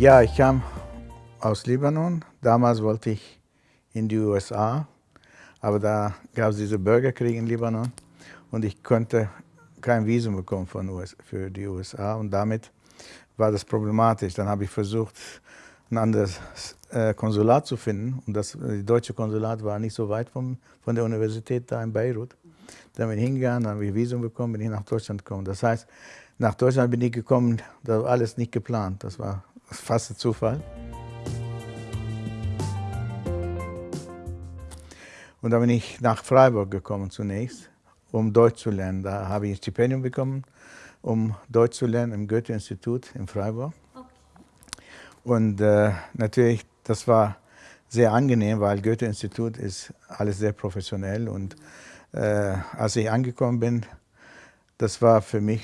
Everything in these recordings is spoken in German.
Ja, ich kam aus Libanon. Damals wollte ich in die USA, aber da gab es diesen Bürgerkrieg in Libanon und ich konnte kein Visum bekommen von US, für die USA und damit war das problematisch. Dann habe ich versucht, ein anderes äh, Konsulat zu finden und das die deutsche Konsulat war nicht so weit vom, von der Universität da in Beirut. Dann bin ich hingegangen, dann habe ich Visum bekommen, bin ich nach Deutschland gekommen. Das heißt, nach Deutschland bin ich gekommen, das war alles nicht geplant, das war fast ein Zufall. Und dann bin ich nach Freiburg gekommen zunächst, um Deutsch zu lernen. Da habe ich ein Stipendium bekommen, um Deutsch zu lernen im Goethe-Institut in Freiburg. Okay. Und äh, natürlich, das war sehr angenehm, weil Goethe-Institut ist alles sehr professionell. Und äh, als ich angekommen bin, das war für mich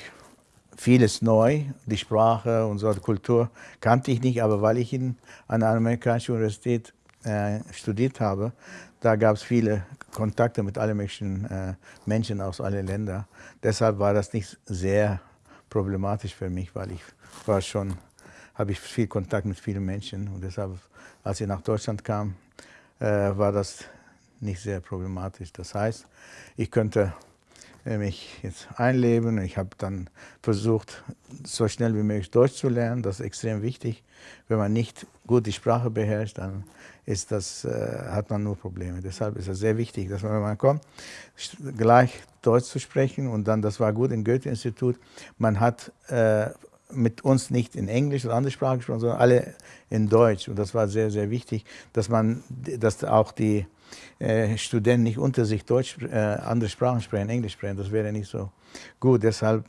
vieles neu. Die Sprache und so, die Kultur kannte ich nicht, aber weil ich in, einer amerikanischen Universität äh, studiert habe, da gab es viele Kontakte mit allen möglichen äh, Menschen aus allen Ländern. Deshalb war das nicht sehr problematisch für mich, weil ich war schon, habe ich viel Kontakt mit vielen Menschen und deshalb, als ich nach Deutschland kam, äh, war das nicht sehr problematisch. Das heißt, ich könnte mich jetzt einleben. Ich habe dann versucht, so schnell wie möglich Deutsch zu lernen. Das ist extrem wichtig. Wenn man nicht gut die Sprache beherrscht, dann ist das, äh, hat man nur Probleme. Deshalb ist es sehr wichtig, dass man, wenn man kommt, gleich Deutsch zu sprechen. Und dann, das war gut im Goethe-Institut, man hat äh, mit uns nicht in Englisch oder andere Sprachen gesprochen, sondern alle in Deutsch. Und das war sehr, sehr wichtig, dass man, dass auch die äh, Studenten nicht unter sich Deutsch, äh, andere Sprachen sprechen, Englisch sprechen. Das wäre nicht so gut. Deshalb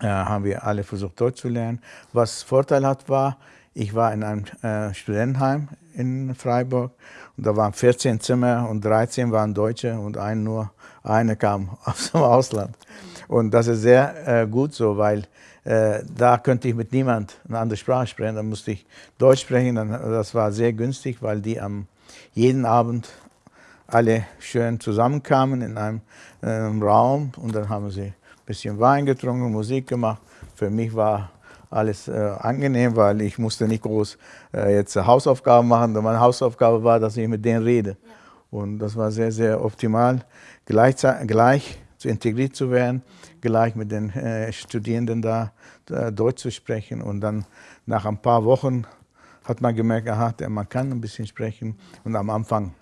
äh, haben wir alle versucht, Deutsch zu lernen. Was Vorteil hat, war, ich war in einem äh, Studentenheim in Freiburg und da waren 14 Zimmer und 13 waren Deutsche und ein nur eine kam aus dem Ausland. Und das ist sehr äh, gut so, weil äh, da könnte ich mit niemand eine andere Sprache sprechen. Da musste ich Deutsch sprechen. Dann, das war sehr günstig, weil die am jeden Abend alle schön zusammenkamen in einem, in einem Raum und dann haben sie ein bisschen Wein getrunken, Musik gemacht. Für mich war alles äh, angenehm, weil ich musste nicht groß äh, jetzt Hausaufgaben machen. Meine Hausaufgabe war, dass ich mit denen rede. Ja. Und das war sehr, sehr optimal, gleich, gleich zu integriert zu werden, gleich mit den äh, Studierenden da äh, Deutsch zu sprechen. Und dann nach ein paar Wochen hat man gemerkt, aha, man kann ein bisschen sprechen. Und am Anfang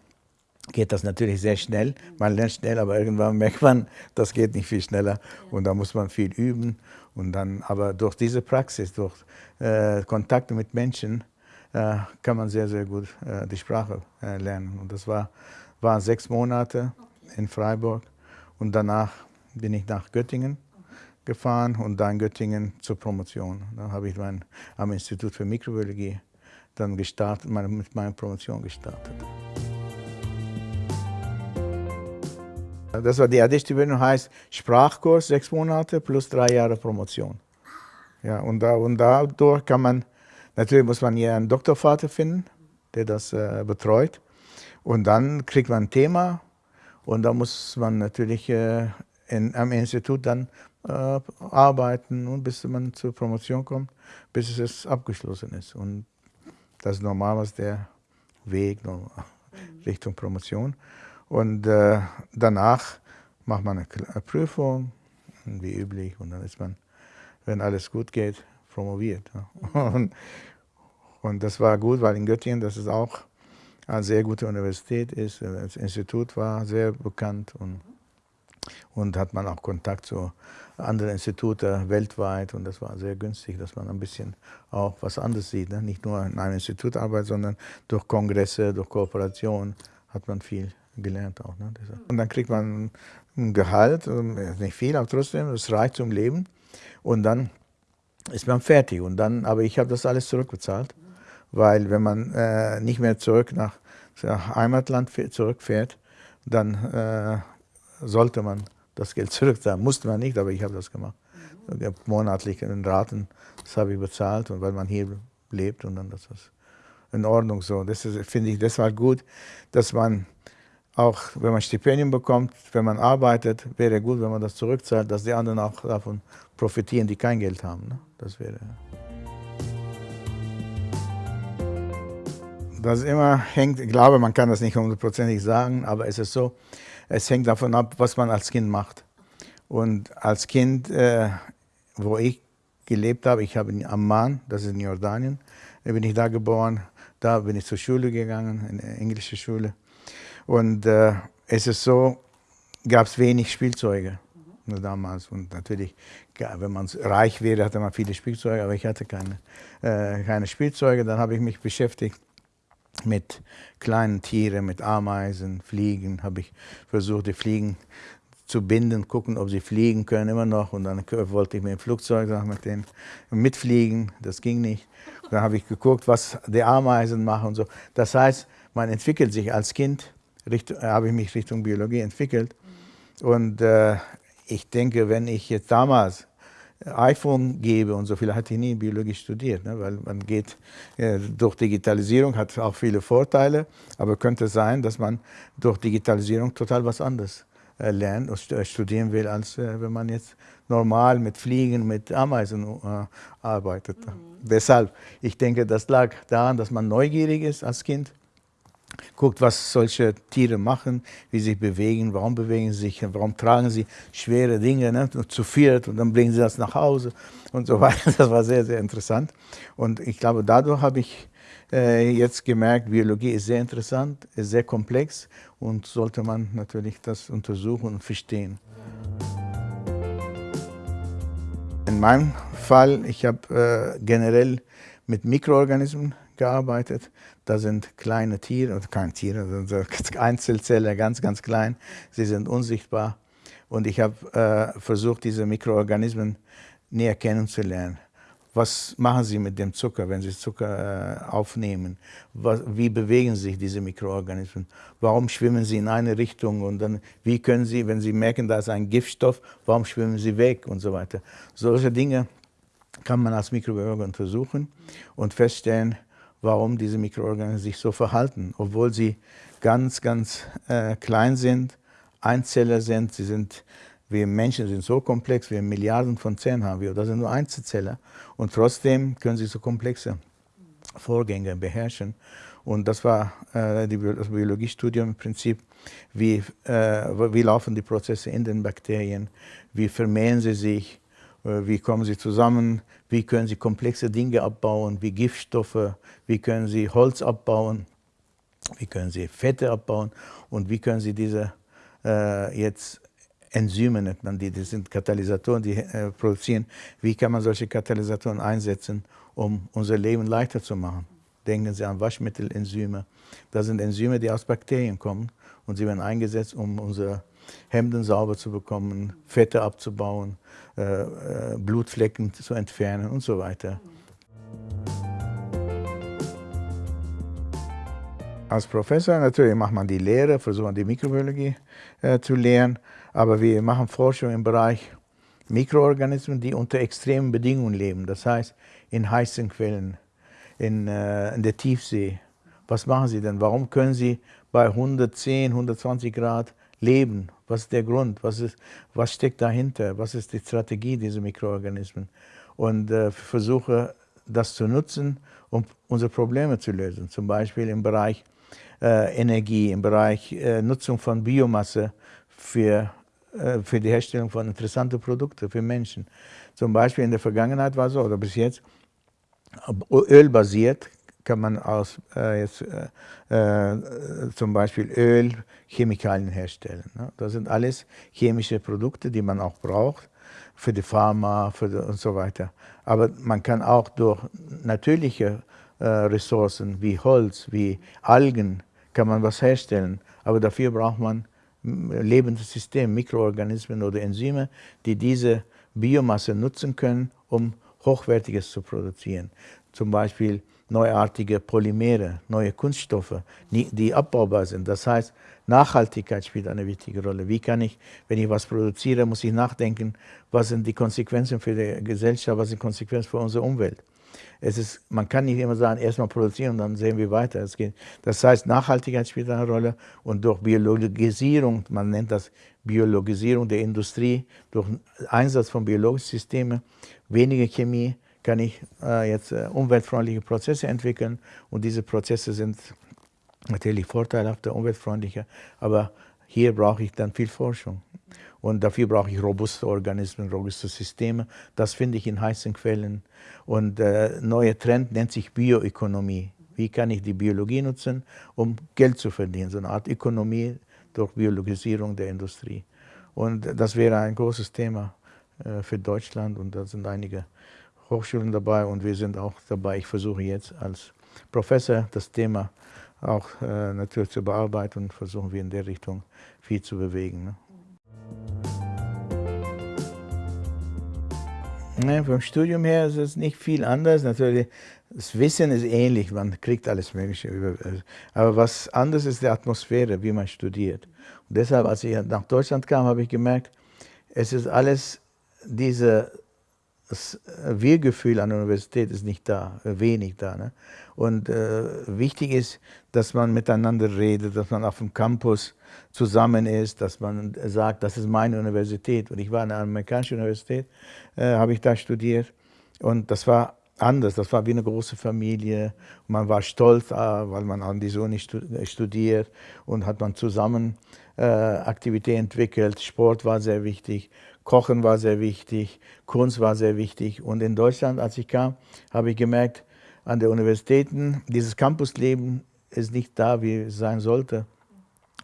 geht das natürlich sehr schnell. Man lernt schnell, aber irgendwann merkt man, das geht nicht viel schneller. Und da muss man viel üben. Und dann, aber durch diese Praxis, durch äh, Kontakte mit Menschen, äh, kann man sehr, sehr gut äh, die Sprache äh, lernen. Und das war, waren sechs Monate in Freiburg. Und danach bin ich nach Göttingen gefahren und dann Göttingen zur Promotion. Da habe ich mein, am Institut für Mikrobiologie dann gestartet, meine, mit meiner Promotion gestartet. Das war die Additivbildung, heißt Sprachkurs, sechs Monate plus drei Jahre Promotion. Ja, und, da, und dadurch kann man, natürlich muss man hier einen Doktorvater finden, der das äh, betreut. Und dann kriegt man ein Thema und da muss man natürlich äh, in, am Institut dann äh, arbeiten bis man zur Promotion kommt, bis es abgeschlossen ist. Und das ist normalerweise der Weg Richtung Promotion. Und äh, danach macht man eine Prüfung, wie üblich, und dann ist man, wenn alles gut geht, promoviert. Und, und das war gut, weil in Göttingen, das ist auch eine sehr gute Universität ist, das Institut war sehr bekannt und, und hat man auch Kontakt zu anderen Instituten weltweit und das war sehr günstig, dass man ein bisschen auch was anderes sieht. Ne? Nicht nur in einem Institut arbeitet, sondern durch Kongresse, durch Kooperation hat man viel gelernt auch. Ne? Und dann kriegt man ein Gehalt, ähm, nicht viel, aber trotzdem, es reicht zum Leben. Und dann ist man fertig. Und dann, aber ich habe das alles zurückbezahlt, weil wenn man äh, nicht mehr zurück nach, nach Heimatland zurückfährt, dann äh, sollte man das Geld zurückzahlen. Musste man nicht, aber ich habe das gemacht. Mhm. Monatlich in Raten, das habe ich bezahlt und weil man hier lebt und dann das ist in Ordnung so. Das finde ich deshalb gut, dass man auch wenn man Stipendien bekommt, wenn man arbeitet, wäre gut, wenn man das zurückzahlt, dass die anderen auch davon profitieren, die kein Geld haben. Ne? Das wäre. Das immer hängt, ich glaube, man kann das nicht hundertprozentig sagen, aber es ist so, es hängt davon ab, was man als Kind macht. Und als Kind, äh, wo ich gelebt habe, ich habe in Amman, das ist in Jordanien, bin ich da geboren, da bin ich zur Schule gegangen, in eine englische Schule. Und äh, es ist so, gab es wenig Spielzeuge mhm. damals. Und natürlich, wenn man reich wäre, hatte man viele Spielzeuge, aber ich hatte keine, äh, keine Spielzeuge. Dann habe ich mich beschäftigt mit kleinen Tieren, mit Ameisen, Fliegen, habe ich versucht, die Fliegen zu binden, gucken, ob sie fliegen können immer noch. Und dann wollte ich mit dem Flugzeug mit denen mitfliegen, das ging nicht. dann habe ich geguckt, was die Ameisen machen und so. Das heißt, man entwickelt sich als Kind, habe ich mich Richtung Biologie entwickelt. Und äh, ich denke, wenn ich jetzt damals iPhone gebe und so viel, hatte ich nie Biologie studiert, ne? weil man geht äh, durch Digitalisierung, hat auch viele Vorteile, aber könnte sein, dass man durch Digitalisierung total was anderes äh, lernt und äh, studieren will, als äh, wenn man jetzt normal mit Fliegen, mit Ameisen äh, arbeitet. Mhm. Deshalb, ich denke, das lag daran, dass man neugierig ist als Kind guckt, was solche Tiere machen, wie sie sich bewegen, warum bewegen sie sich, warum tragen sie schwere Dinge ne, zu viert und dann bringen sie das nach Hause und so weiter. Das war sehr, sehr interessant. Und ich glaube, dadurch habe ich äh, jetzt gemerkt, Biologie ist sehr interessant, ist sehr komplex und sollte man natürlich das untersuchen und verstehen. In meinem Fall, ich habe äh, generell mit Mikroorganismen gearbeitet. Da sind kleine Tiere, keine Tiere, also Einzelzellen, ganz, ganz klein. Sie sind unsichtbar. Und ich habe äh, versucht, diese Mikroorganismen näher kennenzulernen. Was machen sie mit dem Zucker, wenn sie Zucker äh, aufnehmen? Was, wie bewegen sich diese Mikroorganismen? Warum schwimmen sie in eine Richtung? Und dann, wie können sie, wenn sie merken, da ist ein Giftstoff, warum schwimmen sie weg und so weiter? Solche Dinge kann man als Mikrobiologe untersuchen und feststellen, warum diese Mikroorganismen sich so verhalten, obwohl sie ganz, ganz äh, klein sind, Einzeller sind, sie sind, wir Menschen sind so komplex, wir Milliarden von Zellen haben wir, das sind nur Einzelzeller und trotzdem können sie so komplexe Vorgänge beherrschen. Und das war äh, die, das Biologiestudium im Prinzip, wie, äh, wie laufen die Prozesse in den Bakterien, wie vermehren sie sich, wie kommen sie zusammen, wie können sie komplexe Dinge abbauen, wie Giftstoffe, wie können sie Holz abbauen, wie können sie Fette abbauen und wie können sie diese äh, jetzt Enzyme nennt man die, das sind Katalysatoren, die äh, produzieren. Wie kann man solche Katalysatoren einsetzen, um unser Leben leichter zu machen? Denken Sie an Waschmittelenzyme. Das sind Enzyme, die aus Bakterien kommen und sie werden eingesetzt, um unsere Hemden sauber zu bekommen, Fette abzubauen, äh, äh, Blutflecken zu entfernen und so weiter. Als Professor natürlich macht man die Lehre, versucht die Mikrobiologie äh, zu lehren, aber wir machen Forschung im Bereich Mikroorganismen, die unter extremen Bedingungen leben, das heißt in heißen Quellen, in, äh, in der Tiefsee. Was machen sie denn? Warum können sie bei 110, 120 Grad leben? Was ist der Grund? Was, ist, was steckt dahinter? Was ist die Strategie dieser Mikroorganismen? Und äh, versuche das zu nutzen, um unsere Probleme zu lösen. Zum Beispiel im Bereich äh, Energie, im Bereich äh, Nutzung von Biomasse für, äh, für die Herstellung von interessanten Produkten für Menschen. Zum Beispiel in der Vergangenheit war es so, oder bis jetzt, ölbasiert kann man aus äh, jetzt, äh, äh, zum Beispiel Öl, Chemikalien herstellen. Ne? Das sind alles chemische Produkte, die man auch braucht für die Pharma für die und so weiter. Aber man kann auch durch natürliche äh, Ressourcen wie Holz, wie Algen, kann man was herstellen. Aber dafür braucht man lebendes System, Mikroorganismen oder Enzyme, die diese Biomasse nutzen können, um Hochwertiges zu produzieren. Zum Beispiel neuartige Polymere, neue Kunststoffe, die abbaubar sind. Das heißt, Nachhaltigkeit spielt eine wichtige Rolle. Wie kann ich, wenn ich was produziere, muss ich nachdenken, was sind die Konsequenzen für die Gesellschaft, was sind die Konsequenzen für unsere Umwelt. Es ist, man kann nicht immer sagen, erstmal produzieren und dann sehen wir weiter. Es geht. Das heißt, Nachhaltigkeit spielt eine Rolle und durch Biologisierung, man nennt das Biologisierung der Industrie, durch Einsatz von biologischen Systemen, weniger Chemie, kann ich äh, jetzt äh, umweltfreundliche Prozesse entwickeln und diese Prozesse sind natürlich vorteilhafter, umweltfreundlicher, aber hier brauche ich dann viel Forschung. Und dafür brauche ich robuste Organismen, robuste Systeme. Das finde ich in heißen Quellen. Und äh, neue Trend nennt sich Bioökonomie. Wie kann ich die Biologie nutzen, um Geld zu verdienen? So eine Art Ökonomie durch Biologisierung der Industrie. Und das wäre ein großes Thema äh, für Deutschland und da sind einige Hochschulen dabei und wir sind auch dabei. Ich versuche jetzt als Professor das Thema auch äh, natürlich zu bearbeiten und versuchen wir in der Richtung viel zu bewegen. Ne? Ne, vom Studium her ist es nicht viel anders. Natürlich, das Wissen ist ähnlich, man kriegt alles Mögliche. Aber was anders ist die Atmosphäre, wie man studiert. Und deshalb, als ich nach Deutschland kam, habe ich gemerkt, es ist alles, diese, das Wir-Gefühl an der Universität ist nicht da, wenig da. Ne? Und äh, wichtig ist, dass man miteinander redet, dass man auf dem Campus zusammen ist, dass man sagt, das ist meine Universität. Und ich war an einer amerikanischen Universität, äh, habe ich da studiert. Und das war anders, das war wie eine große Familie. man war stolz, äh, weil man an dieser Uni studiert und hat man zusammen äh, Aktivitäten entwickelt. Sport war sehr wichtig, Kochen war sehr wichtig, Kunst war sehr wichtig. Und in Deutschland, als ich kam, habe ich gemerkt, an den Universitäten, dieses Campusleben ist nicht da, wie es sein sollte.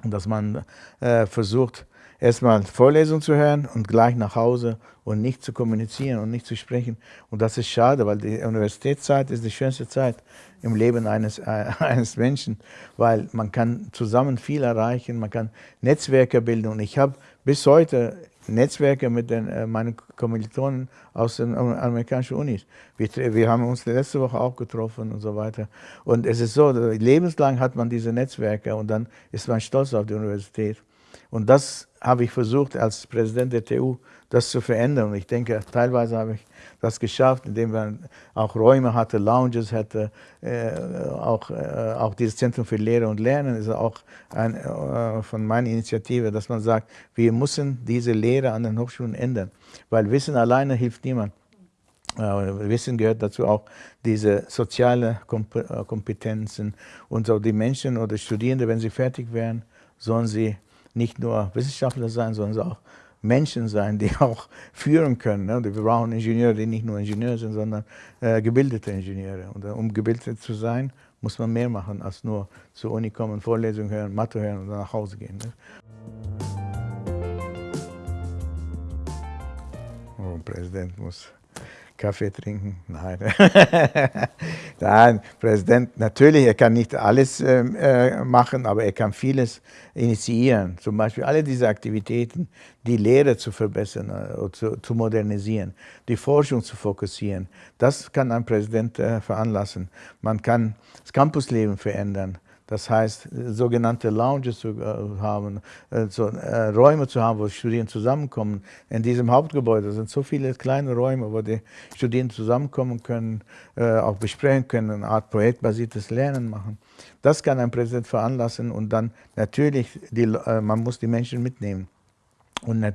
Und dass man äh, versucht, erstmal Vorlesungen zu hören und gleich nach Hause und nicht zu kommunizieren und nicht zu sprechen. Und das ist schade, weil die Universitätszeit ist die schönste Zeit im Leben eines, äh, eines Menschen, weil man kann zusammen viel erreichen, man kann Netzwerke bilden. Und ich habe bis heute Netzwerke mit den, äh, meinen Kommilitonen aus den amerikanischen Unis. Wir, wir, haben uns letzte Woche auch getroffen und so weiter. Und es ist so, lebenslang hat man diese Netzwerke und dann ist man stolz auf die Universität. Und das habe ich versucht, als Präsident der TU das zu verändern. Und ich denke, teilweise habe ich das geschafft, indem man auch Räume hatte, Lounges hatte, äh, auch, äh, auch dieses Zentrum für Lehre und Lernen ist auch ein, äh, von meiner Initiative, dass man sagt, wir müssen diese Lehre an den Hochschulen ändern, weil Wissen alleine hilft niemand. Äh, Wissen gehört dazu auch diese soziale äh, Kompetenzen und so die Menschen oder Studierende, wenn sie fertig werden, sollen sie nicht nur Wissenschaftler sein, sondern auch Menschen sein, die auch führen können. Ne? Wir brauchen Ingenieure, die nicht nur Ingenieure sind, sondern äh, gebildete Ingenieure. Und äh, um gebildet zu sein, muss man mehr machen, als nur zur Uni kommen, Vorlesungen hören, Mathe hören und dann nach Hause gehen. Ne? Oh, Präsident muss Kaffee trinken? Nein. Nein, Präsident, natürlich, er kann nicht alles ähm, äh, machen, aber er kann vieles initiieren. Zum Beispiel alle diese Aktivitäten, die Lehre zu verbessern, äh, zu, zu, modernisieren, die Forschung zu fokussieren. Das kann ein Präsident äh, veranlassen. Man kann das Campusleben verändern. Das heißt, sogenannte Lounges zu äh, haben, äh, so, äh, Räume zu haben, wo Studierende zusammenkommen. In diesem Hauptgebäude sind so viele kleine Räume, wo die Studierenden zusammenkommen können, äh, auch besprechen können, eine Art projektbasiertes Lernen machen. Das kann ein Präsident veranlassen und dann natürlich, die, äh, man muss die Menschen mitnehmen. Und äh,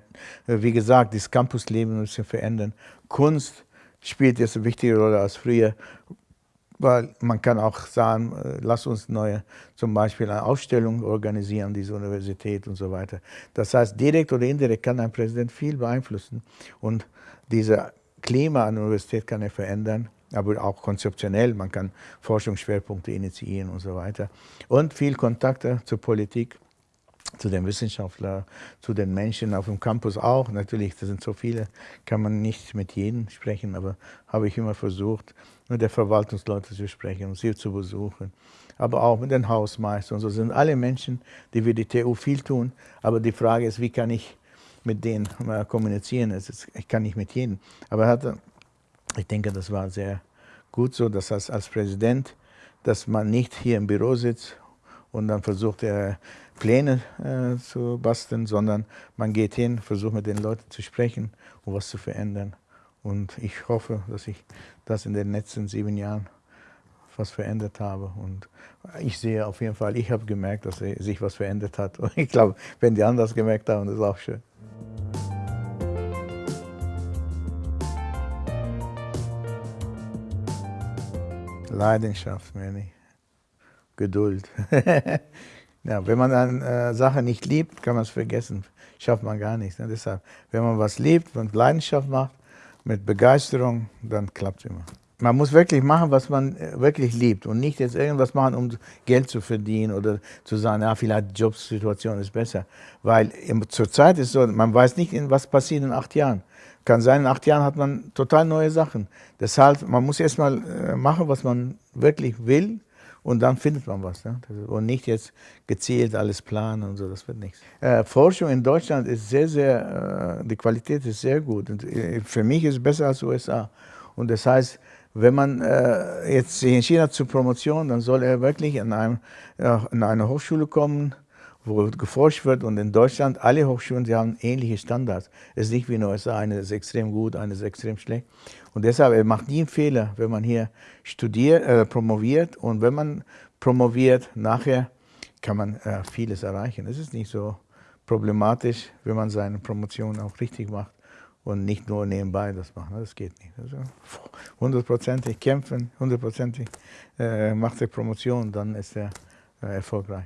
wie gesagt, das Campusleben muss sich verändern. Kunst spielt jetzt eine wichtige Rolle als früher weil man kann auch sagen, äh, lass uns neue, zum Beispiel eine Ausstellung organisieren an dieser Universität und so weiter. Das heißt, direkt oder indirekt kann ein Präsident viel beeinflussen und diese Klima an der Universität kann er verändern, aber auch konzeptionell, man kann Forschungsschwerpunkte initiieren und so weiter. Und viel Kontakte zur Politik, zu den Wissenschaftlern, zu den Menschen auf dem Campus auch. Natürlich, das sind so viele, kann man nicht mit jedem sprechen, aber habe ich immer versucht, mit den Verwaltungsleuten zu sprechen und sie zu besuchen. Aber auch mit den Hausmeistern so sind alle Menschen, die für die TU viel tun. Aber die Frage ist, wie kann ich mit denen kommunizieren? Ich kann nicht mit jedem. Aber hatte, ich denke, das war sehr gut so, dass als, als Präsident, dass man nicht hier im Büro sitzt und dann versucht er Pläne äh, zu basteln, sondern man geht hin, versucht mit den Leuten zu sprechen und was zu verändern. Und ich hoffe, dass ich das in den letzten sieben Jahren was verändert habe. Und ich sehe auf jeden Fall, ich habe gemerkt, dass sich was verändert hat. Und ich glaube, wenn die anderen das gemerkt haben, das ist auch schön. Leidenschaft, meine Geduld. ja, wenn man eine äh, Sache nicht liebt, kann man es vergessen. Schafft man gar nichts. Ne? Deshalb, wenn man was liebt und Leidenschaft macht, mit Begeisterung, dann klappt es immer. Man muss wirklich machen, was man äh, wirklich liebt und nicht jetzt irgendwas machen, um Geld zu verdienen oder zu sagen, ja, vielleicht die Jobsituation ist besser. Weil zurzeit ist so, man weiß nicht, was passiert in acht Jahren. Kann sein, in acht Jahren hat man total neue Sachen. Deshalb, man muss erstmal äh, machen, was man wirklich will und dann findet man was. Ne? Und nicht jetzt gezielt alles planen und so, das wird nichts. Äh, Forschung in Deutschland ist sehr, sehr, äh, die Qualität ist sehr gut. Und äh, für mich ist es besser als USA. Und das heißt, wenn man äh, jetzt sich entschieden hat zur Promotion, dann soll er wirklich in, einem, in eine Hochschule kommen, wo geforscht wird und in Deutschland, alle Hochschulen, sie haben ähnliche Standards. Es ist nicht wie in den USA, eine ist extrem gut, eine ist extrem schlecht. Und deshalb, er macht nie einen Fehler, wenn man hier studiert, äh, promoviert und wenn man promoviert, nachher kann man äh, vieles erreichen. Es ist nicht so problematisch, wenn man seine Promotion auch richtig macht und nicht nur nebenbei das macht. Das geht nicht. Also hundertprozentig kämpfen, hundertprozentig äh, macht er Promotion, dann ist er äh, erfolgreich.